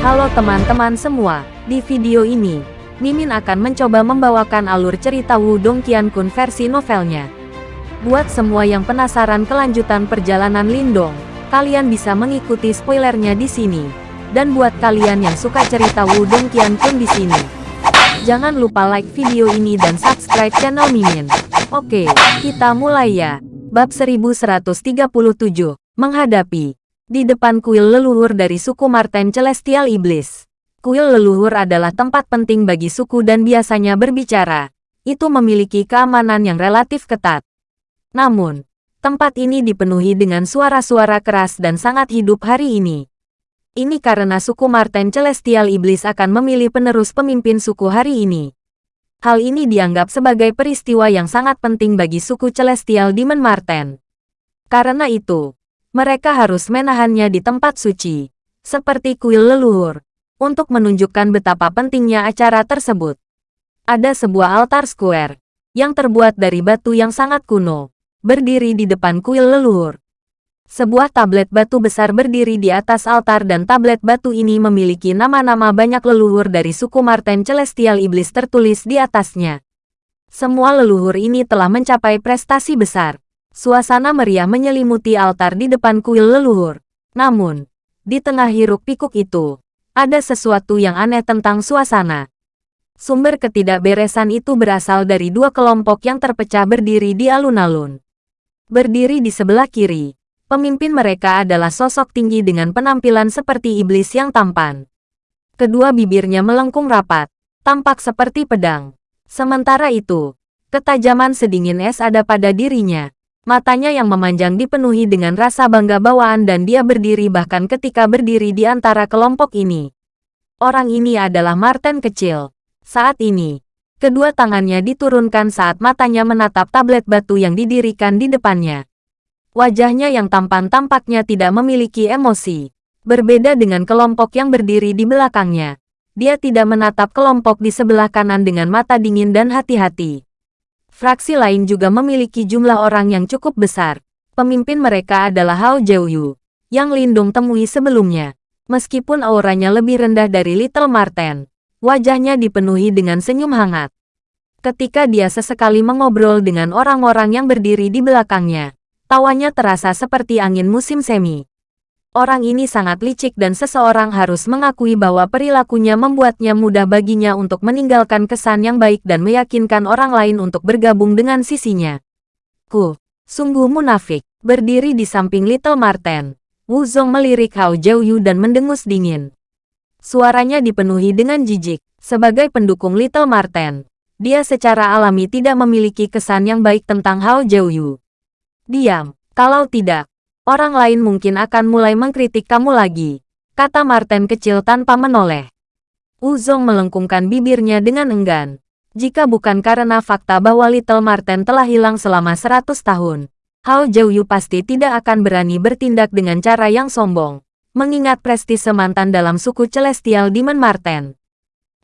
Halo teman-teman semua, di video ini, Mimin akan mencoba membawakan alur cerita Wudong Qiankun versi novelnya. Buat semua yang penasaran kelanjutan perjalanan Lindong, kalian bisa mengikuti spoilernya di sini. Dan buat kalian yang suka cerita Wudong Qiankun di sini, jangan lupa like video ini dan subscribe channel Mimin. Oke, kita mulai ya. Bab 1137, Menghadapi. Di depan kuil leluhur dari suku Marten Celestial Iblis. Kuil leluhur adalah tempat penting bagi suku dan biasanya berbicara. Itu memiliki keamanan yang relatif ketat. Namun, tempat ini dipenuhi dengan suara-suara keras dan sangat hidup hari ini. Ini karena suku Marten Celestial Iblis akan memilih penerus pemimpin suku hari ini. Hal ini dianggap sebagai peristiwa yang sangat penting bagi suku Celestial Demon Marten. Karena itu, mereka harus menahannya di tempat suci, seperti kuil leluhur untuk menunjukkan betapa pentingnya acara tersebut. Ada sebuah altar square yang terbuat dari batu yang sangat kuno, berdiri di depan kuil leluhur. Sebuah tablet batu besar berdiri di atas altar dan tablet batu ini memiliki nama-nama banyak leluhur dari suku Marten Celestial Iblis tertulis di atasnya. Semua leluhur ini telah mencapai prestasi besar. Suasana meriah menyelimuti altar di depan kuil leluhur. Namun, di tengah hiruk pikuk itu, ada sesuatu yang aneh tentang suasana. Sumber ketidakberesan itu berasal dari dua kelompok yang terpecah berdiri di alun-alun. Berdiri di sebelah kiri, pemimpin mereka adalah sosok tinggi dengan penampilan seperti iblis yang tampan. Kedua bibirnya melengkung rapat, tampak seperti pedang. Sementara itu, ketajaman sedingin es ada pada dirinya. Matanya yang memanjang dipenuhi dengan rasa bangga bawaan dan dia berdiri bahkan ketika berdiri di antara kelompok ini. Orang ini adalah Martin kecil. Saat ini, kedua tangannya diturunkan saat matanya menatap tablet batu yang didirikan di depannya. Wajahnya yang tampan tampaknya tidak memiliki emosi. Berbeda dengan kelompok yang berdiri di belakangnya. Dia tidak menatap kelompok di sebelah kanan dengan mata dingin dan hati-hati. Fraksi lain juga memiliki jumlah orang yang cukup besar. Pemimpin mereka adalah Hao Jiuyu, yang Lindung temui sebelumnya. Meskipun auranya lebih rendah dari Little Marten, wajahnya dipenuhi dengan senyum hangat. Ketika dia sesekali mengobrol dengan orang-orang yang berdiri di belakangnya, tawanya terasa seperti angin musim semi. Orang ini sangat licik dan seseorang harus mengakui bahwa perilakunya membuatnya mudah baginya untuk meninggalkan kesan yang baik dan meyakinkan orang lain untuk bergabung dengan sisinya. Ku, sungguh munafik, berdiri di samping Little Marten. Wu Zong melirik Hao Jiuyu dan mendengus dingin. Suaranya dipenuhi dengan jijik. Sebagai pendukung Little Marten, dia secara alami tidak memiliki kesan yang baik tentang Hao Jiuyu. Diam, kalau tidak, Orang lain mungkin akan mulai mengkritik kamu lagi, kata Martin kecil tanpa menoleh. Uzong melengkungkan bibirnya dengan enggan. Jika bukan karena fakta bahwa Little Martin telah hilang selama 100 tahun, Hao Jiuyu pasti tidak akan berani bertindak dengan cara yang sombong, mengingat prestise mantan dalam suku Celestial Demon Marten.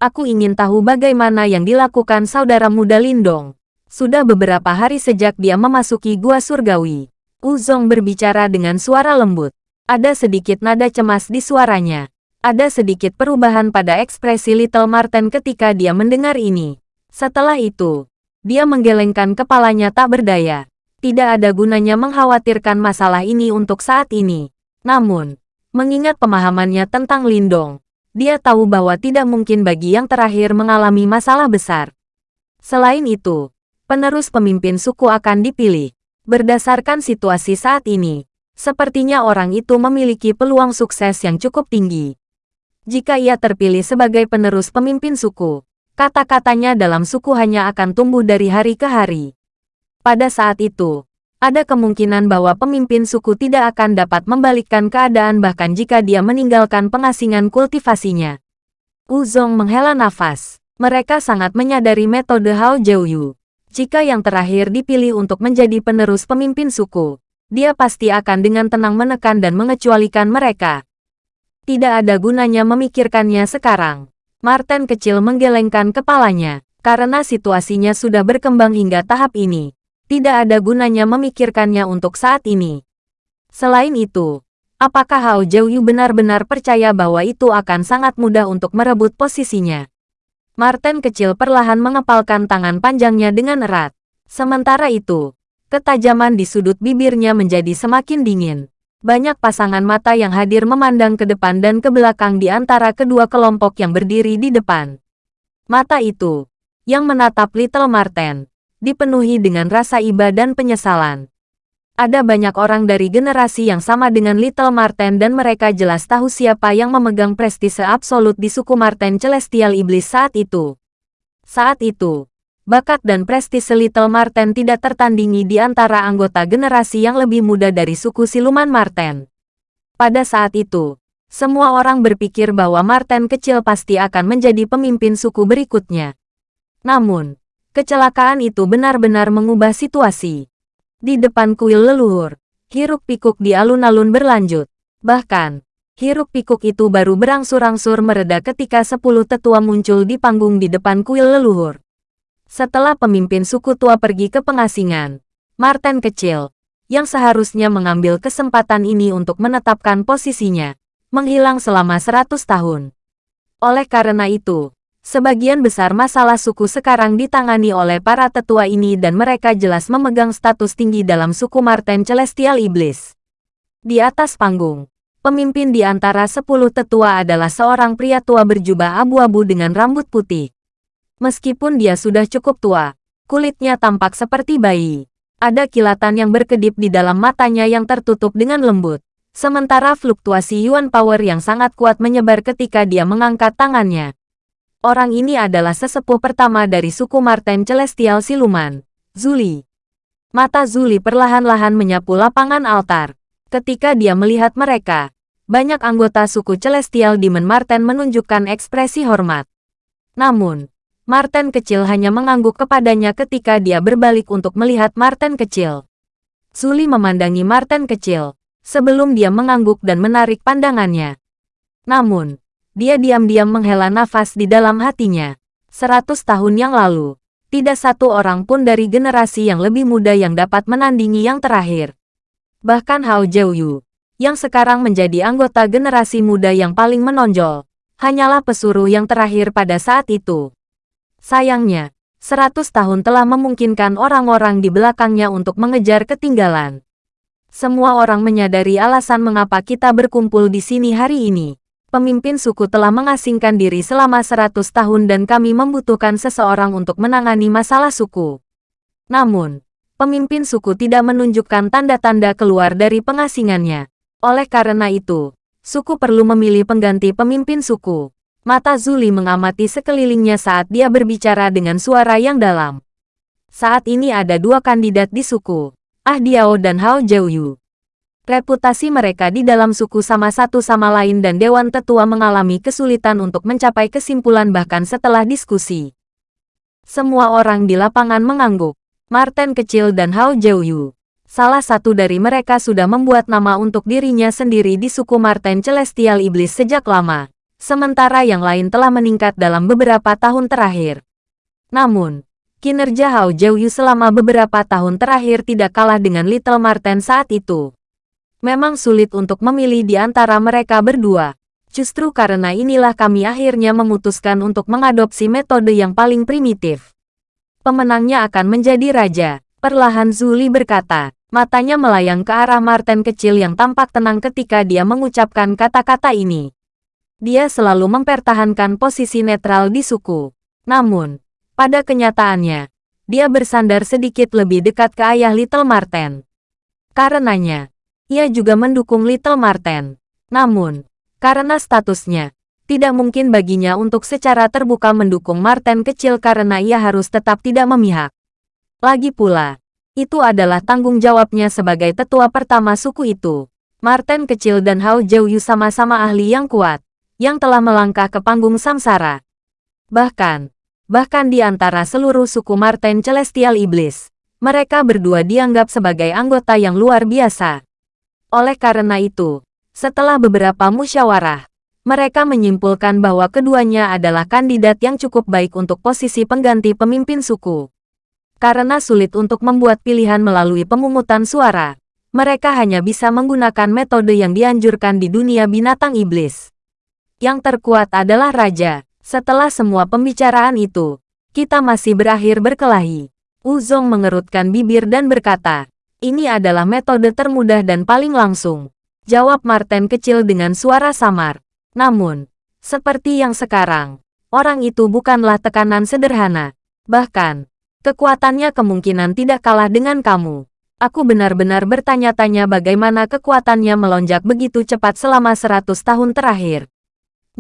Aku ingin tahu bagaimana yang dilakukan saudara muda Lindong. Sudah beberapa hari sejak dia memasuki Gua Surgawi. Uzong berbicara dengan suara lembut. Ada sedikit nada cemas di suaranya. Ada sedikit perubahan pada ekspresi Little Martin ketika dia mendengar ini. Setelah itu, dia menggelengkan kepalanya tak berdaya. Tidak ada gunanya mengkhawatirkan masalah ini untuk saat ini. Namun, mengingat pemahamannya tentang Lindong, dia tahu bahwa tidak mungkin bagi yang terakhir mengalami masalah besar. Selain itu, penerus pemimpin suku akan dipilih. Berdasarkan situasi saat ini, sepertinya orang itu memiliki peluang sukses yang cukup tinggi. Jika ia terpilih sebagai penerus pemimpin suku, kata-katanya dalam suku hanya akan tumbuh dari hari ke hari. Pada saat itu, ada kemungkinan bahwa pemimpin suku tidak akan dapat membalikkan keadaan bahkan jika dia meninggalkan pengasingan kultivasinya. Uzong menghela nafas. Mereka sangat menyadari metode Hao Jiuyu. Jika yang terakhir dipilih untuk menjadi penerus pemimpin suku, dia pasti akan dengan tenang menekan dan mengecualikan mereka. Tidak ada gunanya memikirkannya sekarang. Martin kecil menggelengkan kepalanya, karena situasinya sudah berkembang hingga tahap ini. Tidak ada gunanya memikirkannya untuk saat ini. Selain itu, apakah Hao Jiuyu benar-benar percaya bahwa itu akan sangat mudah untuk merebut posisinya? Martin kecil perlahan mengepalkan tangan panjangnya dengan erat. Sementara itu, ketajaman di sudut bibirnya menjadi semakin dingin. Banyak pasangan mata yang hadir memandang ke depan dan ke belakang di antara kedua kelompok yang berdiri di depan. Mata itu, yang menatap Little Marten, dipenuhi dengan rasa iba dan penyesalan. Ada banyak orang dari generasi yang sama dengan Little Marten dan mereka jelas tahu siapa yang memegang prestise absolut di suku Marten Celestial Iblis saat itu. Saat itu, bakat dan prestise Little Marten tidak tertandingi di antara anggota generasi yang lebih muda dari suku Siluman Marten. Pada saat itu, semua orang berpikir bahwa Marten kecil pasti akan menjadi pemimpin suku berikutnya. Namun, kecelakaan itu benar-benar mengubah situasi. Di depan kuil leluhur, hiruk pikuk di alun-alun berlanjut. Bahkan, hiruk pikuk itu baru berangsur-angsur mereda ketika sepuluh tetua muncul di panggung di depan kuil leluhur. Setelah pemimpin suku tua pergi ke pengasingan, Marten kecil, yang seharusnya mengambil kesempatan ini untuk menetapkan posisinya, menghilang selama seratus tahun. Oleh karena itu, Sebagian besar masalah suku sekarang ditangani oleh para tetua ini dan mereka jelas memegang status tinggi dalam suku Marten Celestial Iblis. Di atas panggung, pemimpin di antara sepuluh tetua adalah seorang pria tua berjubah abu-abu dengan rambut putih. Meskipun dia sudah cukup tua, kulitnya tampak seperti bayi. Ada kilatan yang berkedip di dalam matanya yang tertutup dengan lembut. Sementara fluktuasi Yuan Power yang sangat kuat menyebar ketika dia mengangkat tangannya. Orang ini adalah sesepuh pertama dari suku Marten Celestial Siluman, Zuli. Mata Zuli perlahan-lahan menyapu lapangan altar. Ketika dia melihat mereka, banyak anggota suku Celestial Demon Marten menunjukkan ekspresi hormat. Namun, Marten kecil hanya mengangguk kepadanya ketika dia berbalik untuk melihat Marten kecil. Zuli memandangi Marten kecil, sebelum dia mengangguk dan menarik pandangannya. Namun, dia diam-diam menghela nafas di dalam hatinya. Seratus tahun yang lalu, tidak satu orang pun dari generasi yang lebih muda yang dapat menandingi yang terakhir. Bahkan Hao Jiuyu, yang sekarang menjadi anggota generasi muda yang paling menonjol, hanyalah pesuruh yang terakhir pada saat itu. Sayangnya, seratus tahun telah memungkinkan orang-orang di belakangnya untuk mengejar ketinggalan. Semua orang menyadari alasan mengapa kita berkumpul di sini hari ini pemimpin suku telah mengasingkan diri selama 100 tahun dan kami membutuhkan seseorang untuk menangani masalah suku. Namun, pemimpin suku tidak menunjukkan tanda-tanda keluar dari pengasingannya. Oleh karena itu, suku perlu memilih pengganti pemimpin suku. Mata Zuli mengamati sekelilingnya saat dia berbicara dengan suara yang dalam. Saat ini ada dua kandidat di suku, Ah Diao dan Hao Jiuyu. Reputasi mereka di dalam suku sama satu sama lain dan Dewan Tetua mengalami kesulitan untuk mencapai kesimpulan bahkan setelah diskusi. Semua orang di lapangan mengangguk. Martin kecil dan Hao Jiuyu. Salah satu dari mereka sudah membuat nama untuk dirinya sendiri di suku Martin Celestial Iblis sejak lama. Sementara yang lain telah meningkat dalam beberapa tahun terakhir. Namun, kinerja Hao Jiuyu selama beberapa tahun terakhir tidak kalah dengan Little Martin saat itu. Memang sulit untuk memilih di antara mereka berdua. Justru karena inilah kami akhirnya memutuskan untuk mengadopsi metode yang paling primitif. Pemenangnya akan menjadi raja. Perlahan Zuli berkata, matanya melayang ke arah Martin kecil yang tampak tenang ketika dia mengucapkan kata-kata ini. Dia selalu mempertahankan posisi netral di suku. Namun, pada kenyataannya, dia bersandar sedikit lebih dekat ke ayah Little Marten. Karenanya, ia juga mendukung Little Marten. Namun, karena statusnya, tidak mungkin baginya untuk secara terbuka mendukung Marten kecil karena ia harus tetap tidak memihak. Lagi pula, itu adalah tanggung jawabnya sebagai tetua pertama suku itu. Marten kecil dan Hao Jiuyu sama-sama ahli yang kuat, yang telah melangkah ke panggung samsara. Bahkan, bahkan di antara seluruh suku Marten Celestial Iblis, mereka berdua dianggap sebagai anggota yang luar biasa. Oleh karena itu, setelah beberapa musyawarah, mereka menyimpulkan bahwa keduanya adalah kandidat yang cukup baik untuk posisi pengganti pemimpin suku. Karena sulit untuk membuat pilihan melalui pemungutan suara, Mereka hanya bisa menggunakan metode yang dianjurkan di dunia binatang iblis. Yang terkuat adalah raja. Setelah semua pembicaraan itu, kita masih berakhir berkelahi. Uzong mengerutkan bibir dan berkata, ini adalah metode termudah dan paling langsung. Jawab Martin kecil dengan suara samar. Namun, seperti yang sekarang, orang itu bukanlah tekanan sederhana. Bahkan, kekuatannya kemungkinan tidak kalah dengan kamu. Aku benar-benar bertanya-tanya bagaimana kekuatannya melonjak begitu cepat selama seratus tahun terakhir.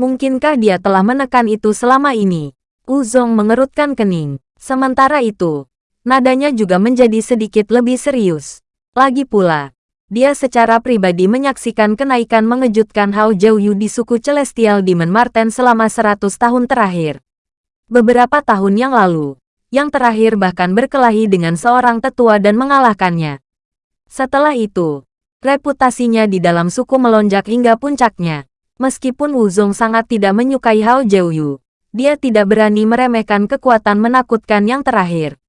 Mungkinkah dia telah menekan itu selama ini? Uzong mengerutkan kening. Sementara itu, nadanya juga menjadi sedikit lebih serius. Lagi pula, dia secara pribadi menyaksikan kenaikan mengejutkan Hao Jiuyu di suku Celestial Demon Marten selama 100 tahun terakhir. Beberapa tahun yang lalu, yang terakhir bahkan berkelahi dengan seorang tetua dan mengalahkannya. Setelah itu, reputasinya di dalam suku melonjak hingga puncaknya. Meskipun Wuzong sangat tidak menyukai Hao Jiuyu, dia tidak berani meremehkan kekuatan menakutkan yang terakhir.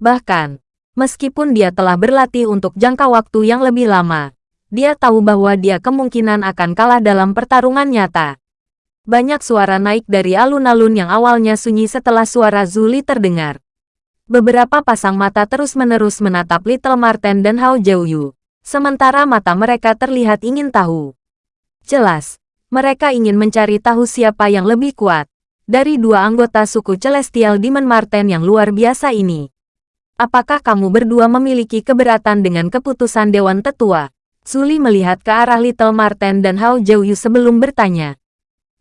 Bahkan, meskipun dia telah berlatih untuk jangka waktu yang lebih lama, dia tahu bahwa dia kemungkinan akan kalah dalam pertarungan nyata. Banyak suara naik dari alun-alun yang awalnya sunyi setelah suara Zuli terdengar. Beberapa pasang mata terus-menerus menatap Little Marten dan Hao Jiuyu, sementara mata mereka terlihat ingin tahu. Jelas, mereka ingin mencari tahu siapa yang lebih kuat dari dua anggota suku Celestial Demon Marten yang luar biasa ini. Apakah kamu berdua memiliki keberatan dengan keputusan Dewan Tetua? Suli melihat ke arah Little Marten dan Hao Jiuyu sebelum bertanya.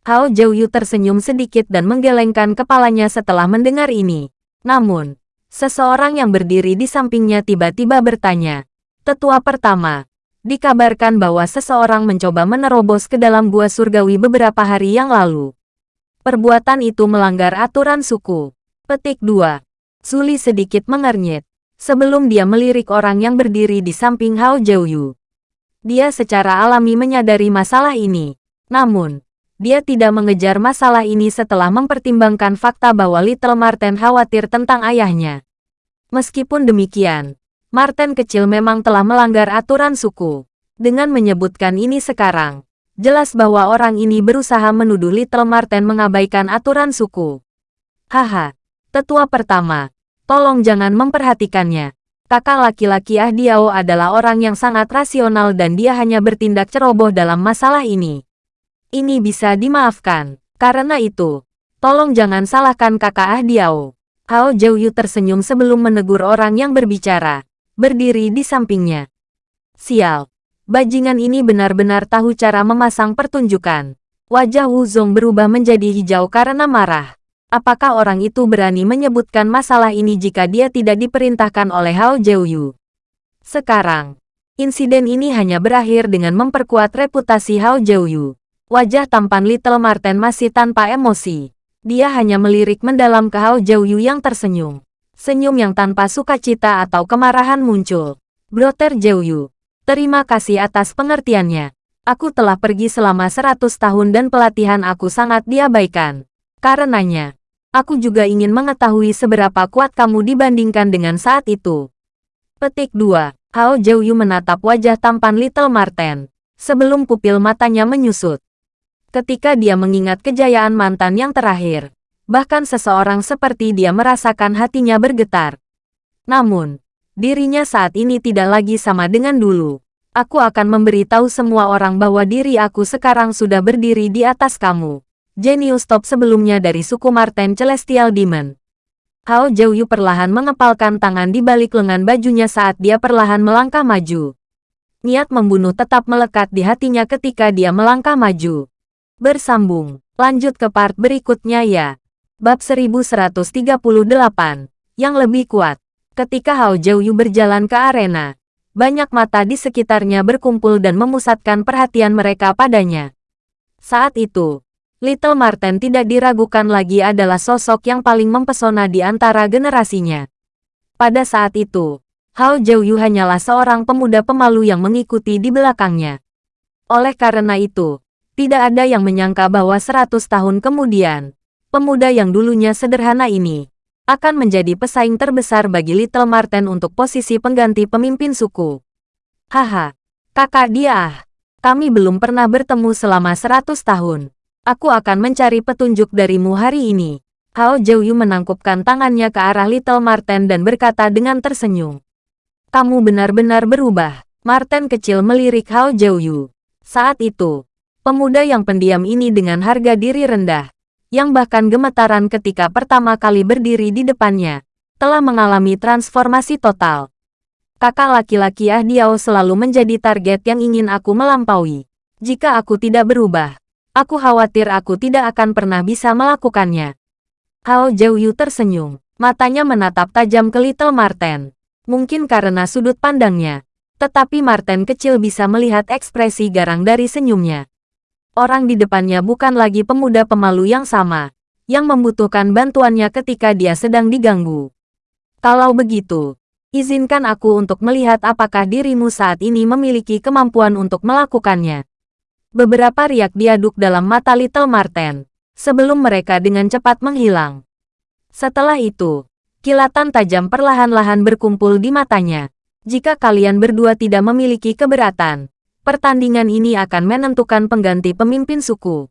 Hao Jiuyu tersenyum sedikit dan menggelengkan kepalanya setelah mendengar ini. Namun, seseorang yang berdiri di sampingnya tiba-tiba bertanya. Tetua pertama, Dikabarkan bahwa seseorang mencoba menerobos ke dalam gua surgawi beberapa hari yang lalu. Perbuatan itu melanggar aturan suku. Petik 2. Suli sedikit mengernyit. Sebelum dia melirik orang yang berdiri di samping Hao Jiuyu. Dia secara alami menyadari masalah ini. Namun, dia tidak mengejar masalah ini setelah mempertimbangkan fakta bahwa Little Marten khawatir tentang ayahnya. Meskipun demikian, Martin kecil memang telah melanggar aturan suku. Dengan menyebutkan ini sekarang, jelas bahwa orang ini berusaha menuduh Little Martin mengabaikan aturan suku. Haha, tetua pertama, tolong jangan memperhatikannya. Kakak laki-laki Ah Diao adalah orang yang sangat rasional dan dia hanya bertindak ceroboh dalam masalah ini. Ini bisa dimaafkan. Karena itu, tolong jangan salahkan kakak Ah Diao. Hao Jiuyu tersenyum sebelum menegur orang yang berbicara berdiri di sampingnya. Sial, bajingan ini benar-benar tahu cara memasang pertunjukan. Wajah Wu Zong berubah menjadi hijau karena marah. Apakah orang itu berani menyebutkan masalah ini jika dia tidak diperintahkan oleh Hao Jiuyu? Sekarang, insiden ini hanya berakhir dengan memperkuat reputasi Hao Jiuyu. Wajah tampan Little Marten masih tanpa emosi. Dia hanya melirik mendalam ke Hao Jiuyu yang tersenyum. Senyum yang tanpa sukacita atau kemarahan muncul. Brother Jeuyu, terima kasih atas pengertiannya. Aku telah pergi selama 100 tahun dan pelatihan aku sangat diabaikan. Karenanya, aku juga ingin mengetahui seberapa kuat kamu dibandingkan dengan saat itu. Petik 2. Hao Jiuyu menatap wajah tampan Little Marten, sebelum pupil matanya menyusut. Ketika dia mengingat kejayaan mantan yang terakhir, bahkan seseorang seperti dia merasakan hatinya bergetar. Namun, dirinya saat ini tidak lagi sama dengan dulu. Aku akan memberitahu semua orang bahwa diri aku sekarang sudah berdiri di atas kamu. Genius top sebelumnya dari suku Marten Celestial Demon. Hao Jiuyu perlahan mengepalkan tangan di balik lengan bajunya saat dia perlahan melangkah maju. Niat membunuh tetap melekat di hatinya ketika dia melangkah maju. Bersambung, lanjut ke part berikutnya ya. Bab 1138, yang lebih kuat. Ketika Hao Jiuyu berjalan ke arena, banyak mata di sekitarnya berkumpul dan memusatkan perhatian mereka padanya. Saat itu, Little Marten tidak diragukan lagi adalah sosok yang paling mempesona di antara generasinya. Pada saat itu, Hao Jiuyu hanyalah seorang pemuda pemalu yang mengikuti di belakangnya. Oleh karena itu, tidak ada yang menyangka bahwa 100 tahun kemudian, pemuda yang dulunya sederhana ini, akan menjadi pesaing terbesar bagi Little Marten untuk posisi pengganti pemimpin suku. Haha, kakak dia ah. Kami belum pernah bertemu selama seratus tahun. Aku akan mencari petunjuk darimu hari ini. Hao Jiuyu menangkupkan tangannya ke arah Little Marten dan berkata dengan tersenyum. Kamu benar-benar berubah. Marten kecil melirik Hao Jiuyu. Saat itu, pemuda yang pendiam ini dengan harga diri rendah, yang bahkan gemetaran ketika pertama kali berdiri di depannya, telah mengalami transformasi total. Kakak laki-laki Ah selalu menjadi target yang ingin aku melampaui. Jika aku tidak berubah, aku khawatir aku tidak akan pernah bisa melakukannya. Hao Jiuyu tersenyum, matanya menatap tajam ke Little Marten. Mungkin karena sudut pandangnya, tetapi Marten kecil bisa melihat ekspresi garang dari senyumnya. Orang di depannya bukan lagi pemuda pemalu yang sama, yang membutuhkan bantuannya ketika dia sedang diganggu. Kalau begitu, izinkan aku untuk melihat apakah dirimu saat ini memiliki kemampuan untuk melakukannya. Beberapa riak diaduk dalam mata Little Marten, sebelum mereka dengan cepat menghilang. Setelah itu, kilatan tajam perlahan-lahan berkumpul di matanya. Jika kalian berdua tidak memiliki keberatan, pertandingan ini akan menentukan pengganti pemimpin suku.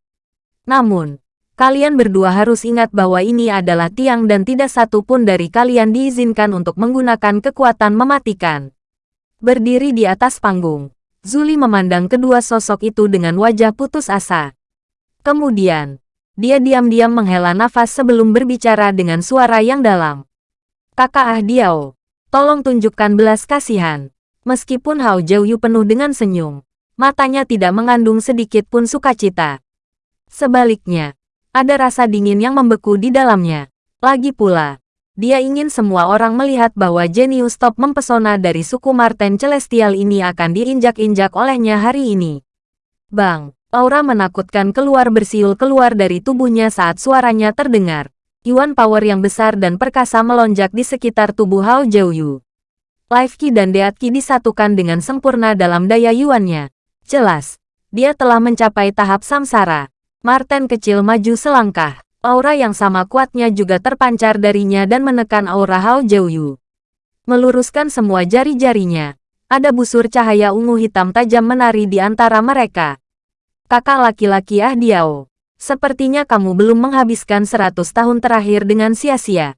Namun, kalian berdua harus ingat bahwa ini adalah tiang dan tidak satu pun dari kalian diizinkan untuk menggunakan kekuatan mematikan. Berdiri di atas panggung, Zuli memandang kedua sosok itu dengan wajah putus asa. Kemudian, dia diam-diam menghela nafas sebelum berbicara dengan suara yang dalam. Kakak Ah Diao, tolong tunjukkan belas kasihan. Meskipun Hao Jiuyu penuh dengan senyum, matanya tidak mengandung sedikit pun sukacita. Sebaliknya, ada rasa dingin yang membeku di dalamnya. Lagi pula, dia ingin semua orang melihat bahwa jenius top mempesona dari suku Marten Celestial ini akan diinjak-injak olehnya hari ini. Bang, aura menakutkan keluar bersiul keluar dari tubuhnya saat suaranya terdengar. Yuan power yang besar dan perkasa melonjak di sekitar tubuh Hao Jiuyu. Life Ki dan Deat Ki disatukan dengan sempurna dalam daya Yuannya. Jelas, dia telah mencapai tahap samsara. Marten kecil maju selangkah. Aura yang sama kuatnya juga terpancar darinya dan menekan aura Hao Jiuyu. Meluruskan semua jari-jarinya. Ada busur cahaya ungu hitam tajam menari di antara mereka. Kakak laki-laki Ah Diao. Sepertinya kamu belum menghabiskan seratus tahun terakhir dengan sia-sia.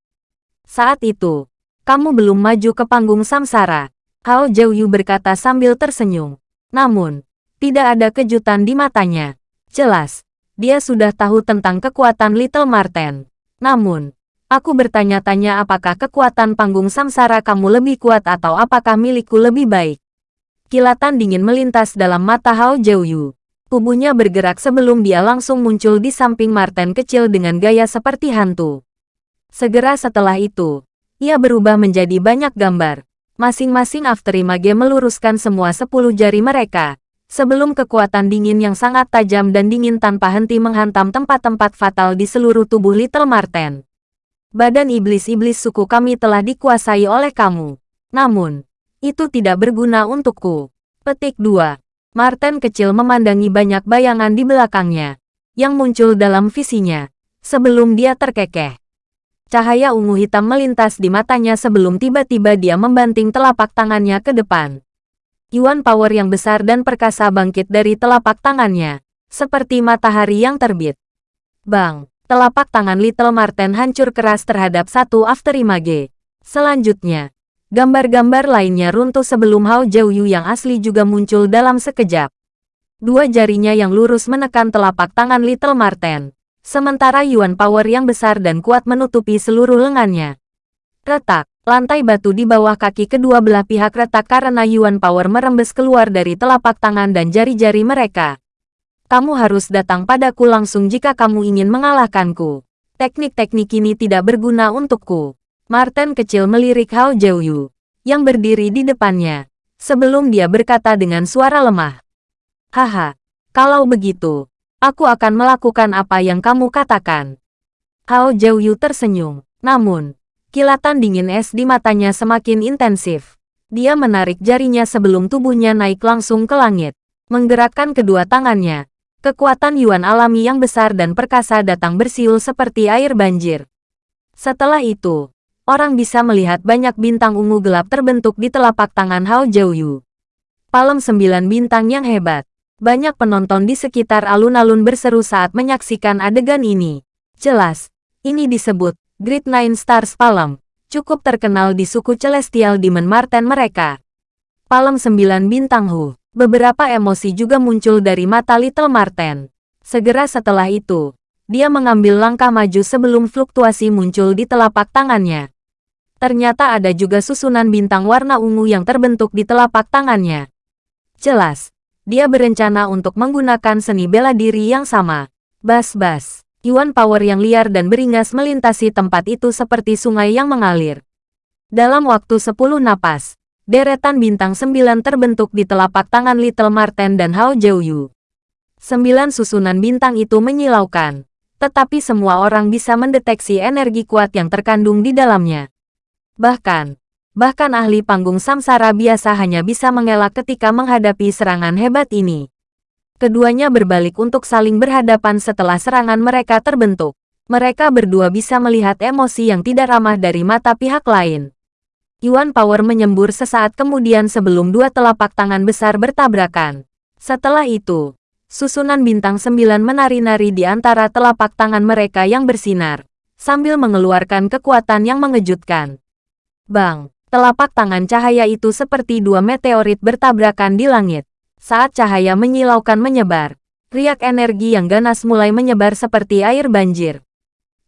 Saat itu, kamu belum maju ke panggung samsara. Hao Jiuyu berkata sambil tersenyum. Namun, tidak ada kejutan di matanya. Jelas, dia sudah tahu tentang kekuatan Little Marten. Namun, aku bertanya-tanya apakah kekuatan panggung samsara kamu lebih kuat atau apakah milikku lebih baik. Kilatan dingin melintas dalam mata Hao Jiuyu. Tubuhnya bergerak sebelum dia langsung muncul di samping Marten kecil dengan gaya seperti hantu. Segera setelah itu, ia berubah menjadi banyak gambar. Masing-masing afterimage meluruskan semua sepuluh jari mereka, sebelum kekuatan dingin yang sangat tajam dan dingin tanpa henti menghantam tempat-tempat fatal di seluruh tubuh Little Marten. Badan iblis-iblis suku kami telah dikuasai oleh kamu. Namun, itu tidak berguna untukku. Petik 2. Marten kecil memandangi banyak bayangan di belakangnya, yang muncul dalam visinya, sebelum dia terkekeh. Cahaya ungu hitam melintas di matanya sebelum tiba-tiba dia membanting telapak tangannya ke depan. Yuan power yang besar dan perkasa bangkit dari telapak tangannya, seperti matahari yang terbit. Bang, telapak tangan Little Marten hancur keras terhadap satu afterimage. Selanjutnya, gambar-gambar lainnya runtuh sebelum Hao Jiuyu yang asli juga muncul dalam sekejap. Dua jarinya yang lurus menekan telapak tangan Little Marten, sementara Yuan Power yang besar dan kuat menutupi seluruh lengannya. Retak, lantai batu di bawah kaki kedua belah pihak retak karena Yuan Power merembes keluar dari telapak tangan dan jari-jari mereka. Kamu harus datang padaku langsung jika kamu ingin mengalahkanku. Teknik-teknik ini tidak berguna untukku. Martin kecil melirik Hao Jiuyu, yang berdiri di depannya, sebelum dia berkata dengan suara lemah. Haha, kalau begitu, aku akan melakukan apa yang kamu katakan. Hao Jiuyu tersenyum, namun, Kilatan dingin es di matanya semakin intensif. Dia menarik jarinya sebelum tubuhnya naik langsung ke langit. Menggerakkan kedua tangannya. Kekuatan Yuan alami yang besar dan perkasa datang bersiul seperti air banjir. Setelah itu, orang bisa melihat banyak bintang ungu gelap terbentuk di telapak tangan Hao Jiuyu. Palem sembilan bintang yang hebat. Banyak penonton di sekitar alun-alun berseru saat menyaksikan adegan ini. Jelas, ini disebut Great Nine Stars Palem, cukup terkenal di suku Celestial Demon Marten mereka. Palem sembilan bintang Hu. Beberapa emosi juga muncul dari mata Little Marten. Segera setelah itu, dia mengambil langkah maju sebelum fluktuasi muncul di telapak tangannya. Ternyata ada juga susunan bintang warna ungu yang terbentuk di telapak tangannya. Jelas, dia berencana untuk menggunakan seni bela diri yang sama. Bas-bas. Yuan power yang liar dan beringas melintasi tempat itu seperti sungai yang mengalir. Dalam waktu sepuluh napas, deretan bintang sembilan terbentuk di telapak tangan Little Marten dan Hao Jiuyu. Sembilan susunan bintang itu menyilaukan, tetapi semua orang bisa mendeteksi energi kuat yang terkandung di dalamnya. Bahkan, bahkan ahli panggung samsara biasa hanya bisa mengelak ketika menghadapi serangan hebat ini. Keduanya berbalik untuk saling berhadapan setelah serangan mereka terbentuk. Mereka berdua bisa melihat emosi yang tidak ramah dari mata pihak lain. Yuan Power menyembur sesaat kemudian sebelum dua telapak tangan besar bertabrakan. Setelah itu, susunan bintang sembilan menari-nari di antara telapak tangan mereka yang bersinar, sambil mengeluarkan kekuatan yang mengejutkan. Bang, telapak tangan cahaya itu seperti dua meteorit bertabrakan di langit. Saat cahaya menyilaukan menyebar, riak energi yang ganas mulai menyebar seperti air banjir.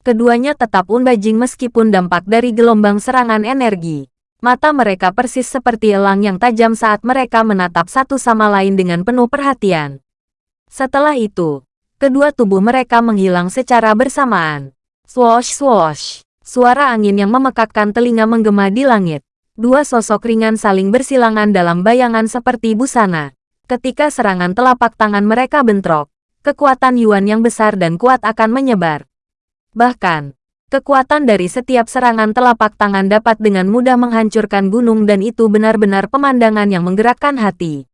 Keduanya tetap unbajing meskipun dampak dari gelombang serangan energi. Mata mereka persis seperti elang yang tajam saat mereka menatap satu sama lain dengan penuh perhatian. Setelah itu, kedua tubuh mereka menghilang secara bersamaan. Swoosh swoosh. Suara angin yang memekakkan telinga menggema di langit. Dua sosok ringan saling bersilangan dalam bayangan seperti busana. Ketika serangan telapak tangan mereka bentrok, kekuatan Yuan yang besar dan kuat akan menyebar. Bahkan, kekuatan dari setiap serangan telapak tangan dapat dengan mudah menghancurkan gunung dan itu benar-benar pemandangan yang menggerakkan hati.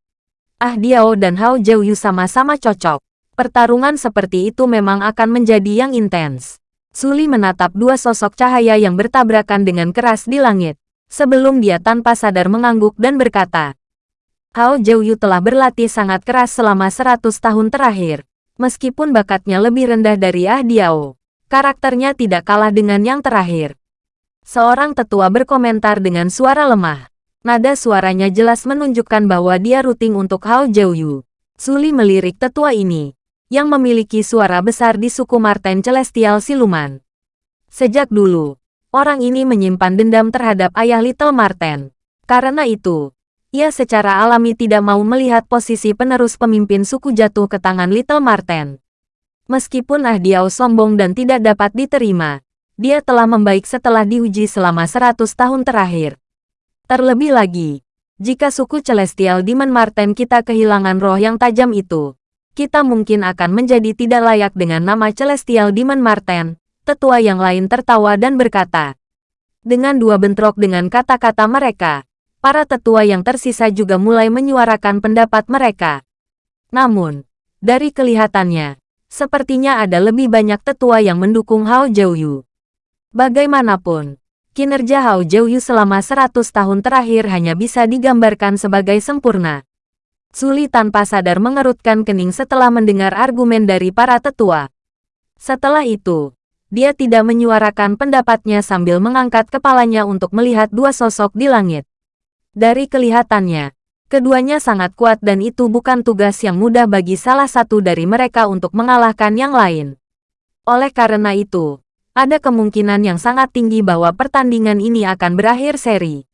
Ah Diao dan Hao Jiuyu sama-sama cocok. Pertarungan seperti itu memang akan menjadi yang intens. Suli menatap dua sosok cahaya yang bertabrakan dengan keras di langit. Sebelum dia tanpa sadar mengangguk dan berkata, Hao Jiuyu telah berlatih sangat keras selama 100 tahun terakhir. Meskipun bakatnya lebih rendah dari Ah Diao, karakternya tidak kalah dengan yang terakhir. Seorang tetua berkomentar dengan suara lemah. Nada suaranya jelas menunjukkan bahwa dia ruting untuk Hao Jiuyu. Suli melirik tetua ini, yang memiliki suara besar di suku Marten Celestial Siluman. Sejak dulu, orang ini menyimpan dendam terhadap ayah Little Marten. Karena itu, ia secara alami tidak mau melihat posisi penerus pemimpin suku jatuh ke tangan Little Marten. Meskipun Ah Diao sombong dan tidak dapat diterima, dia telah membaik setelah diuji selama 100 tahun terakhir. Terlebih lagi, jika suku Celestial Demon Marten kita kehilangan roh yang tajam itu, kita mungkin akan menjadi tidak layak dengan nama Celestial Demon Marten. Tetua yang lain tertawa dan berkata, dengan dua bentrok dengan kata-kata mereka, para tetua yang tersisa juga mulai menyuarakan pendapat mereka. Namun, dari kelihatannya, sepertinya ada lebih banyak tetua yang mendukung Hao Jiuyu. Bagaimanapun, kinerja Hao Jiuyu selama 100 tahun terakhir hanya bisa digambarkan sebagai sempurna. Suli tanpa sadar mengerutkan kening setelah mendengar argumen dari para tetua. Setelah itu, dia tidak menyuarakan pendapatnya sambil mengangkat kepalanya untuk melihat dua sosok di langit. Dari kelihatannya, keduanya sangat kuat dan itu bukan tugas yang mudah bagi salah satu dari mereka untuk mengalahkan yang lain. Oleh karena itu, ada kemungkinan yang sangat tinggi bahwa pertandingan ini akan berakhir seri.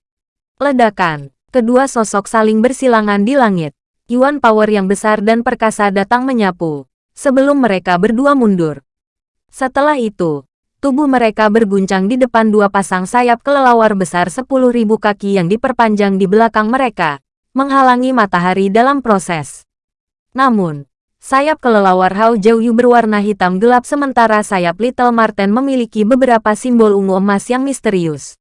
Ledakan, kedua sosok saling bersilangan di langit. Yuan Power yang besar dan perkasa datang menyapu, sebelum mereka berdua mundur. Setelah itu, tubuh mereka berguncang di depan dua pasang sayap kelelawar besar 10.000 kaki yang diperpanjang di belakang mereka, menghalangi matahari dalam proses. Namun, sayap kelelawar Hao Jiuyu berwarna hitam gelap sementara sayap Little Marten memiliki beberapa simbol ungu emas yang misterius.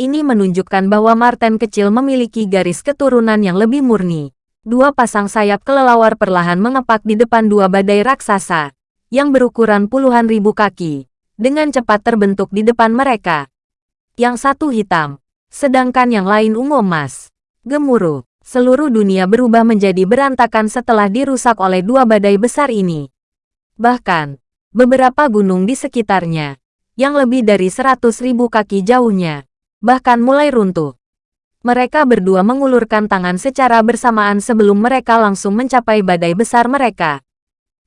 Ini menunjukkan bahwa Marten kecil memiliki garis keturunan yang lebih murni. Dua pasang sayap kelelawar perlahan mengepak di depan dua badai raksasa, yang berukuran puluhan ribu kaki dengan cepat terbentuk di depan mereka. Yang satu hitam, sedangkan yang lain ungu emas. Gemuruh. Seluruh dunia berubah menjadi berantakan setelah dirusak oleh dua badai besar ini. Bahkan, beberapa gunung di sekitarnya, yang lebih dari seratus ribu kaki jauhnya, bahkan mulai runtuh. Mereka berdua mengulurkan tangan secara bersamaan sebelum mereka langsung mencapai badai besar mereka.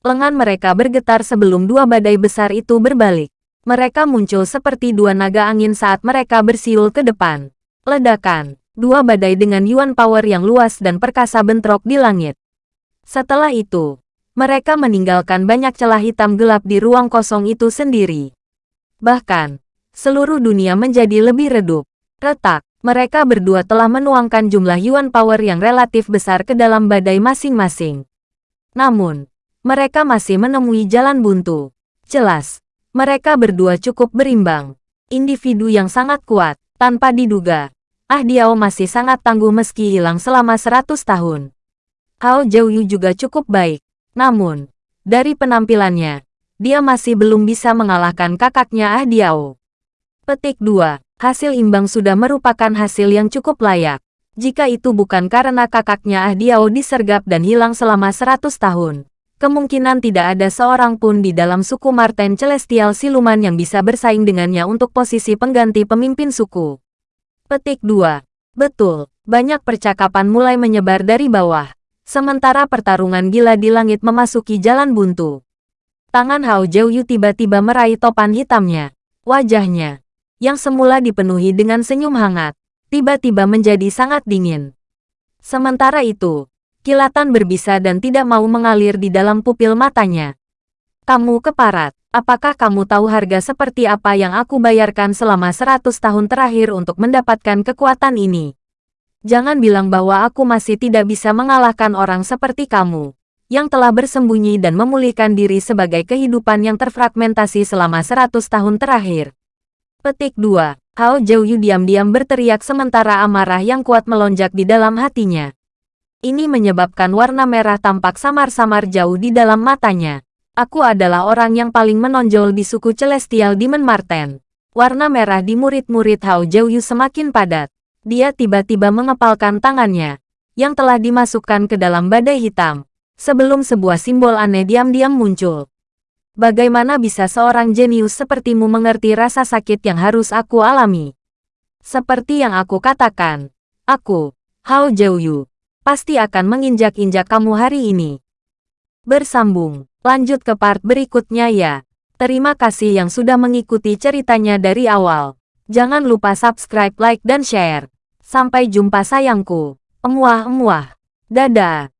Lengan mereka bergetar sebelum dua badai besar itu berbalik. Mereka muncul seperti dua naga angin saat mereka bersiul ke depan. Ledakan. Dua badai dengan yuan power yang luas dan perkasa bentrok di langit. Setelah itu, mereka meninggalkan banyak celah hitam gelap di ruang kosong itu sendiri. Bahkan, seluruh dunia menjadi lebih redup. Retak, mereka berdua telah menuangkan jumlah yuan power yang relatif besar ke dalam badai masing-masing. Namun, mereka masih menemui jalan buntu. Jelas, mereka berdua cukup berimbang. Individu yang sangat kuat, tanpa diduga, Ah Diao masih sangat tangguh meski hilang selama 100 tahun. Hao Jiuyu juga cukup baik. Namun, dari penampilannya, dia masih belum bisa mengalahkan kakaknya Ah Diao. Petik 2. Hasil imbang sudah merupakan hasil yang cukup layak. Jika itu bukan karena kakaknya Ah Diao disergap dan hilang selama 100 tahun, kemungkinan tidak ada seorang pun di dalam suku Marten Celestial Siluman yang bisa bersaing dengannya untuk posisi pengganti pemimpin suku. Petik 2. Betul, banyak percakapan mulai menyebar dari bawah. Sementara pertarungan gila di langit memasuki jalan buntu. Tangan Hao Jiuyu tiba-tiba meraih topan hitamnya. Wajahnya, yang semula dipenuhi dengan senyum hangat, tiba-tiba menjadi sangat dingin. Sementara itu, kilatan berbisa dan tidak mau mengalir di dalam pupil matanya. Kamu keparat. Apakah kamu tahu harga seperti apa yang aku bayarkan selama 100 tahun terakhir untuk mendapatkan kekuatan ini? Jangan bilang bahwa aku masih tidak bisa mengalahkan orang seperti kamu, yang telah bersembunyi dan memulihkan diri sebagai kehidupan yang terfragmentasi selama 100 tahun terakhir. Petik 2. Hao Jiuyu diam-diam berteriak sementara amarah yang kuat melonjak di dalam hatinya. Ini menyebabkan warna merah tampak samar-samar jauh di dalam matanya. Aku adalah orang yang paling menonjol di suku Celestial Demon Marten. Warna merah di murid-murid Hao Jiuyu semakin padat. Dia tiba-tiba mengepalkan tangannya, yang telah dimasukkan ke dalam badai hitam, sebelum sebuah simbol aneh diam-diam muncul. Bagaimana bisa seorang jenius sepertimu mengerti rasa sakit yang harus aku alami? Seperti yang aku katakan, aku, Hao Jiuyu, pasti akan menginjak-injak kamu hari ini. Bersambung Lanjut ke part berikutnya ya. Terima kasih yang sudah mengikuti ceritanya dari awal. Jangan lupa subscribe, like, dan share. Sampai jumpa sayangku. Emuah-emuah. Dadah.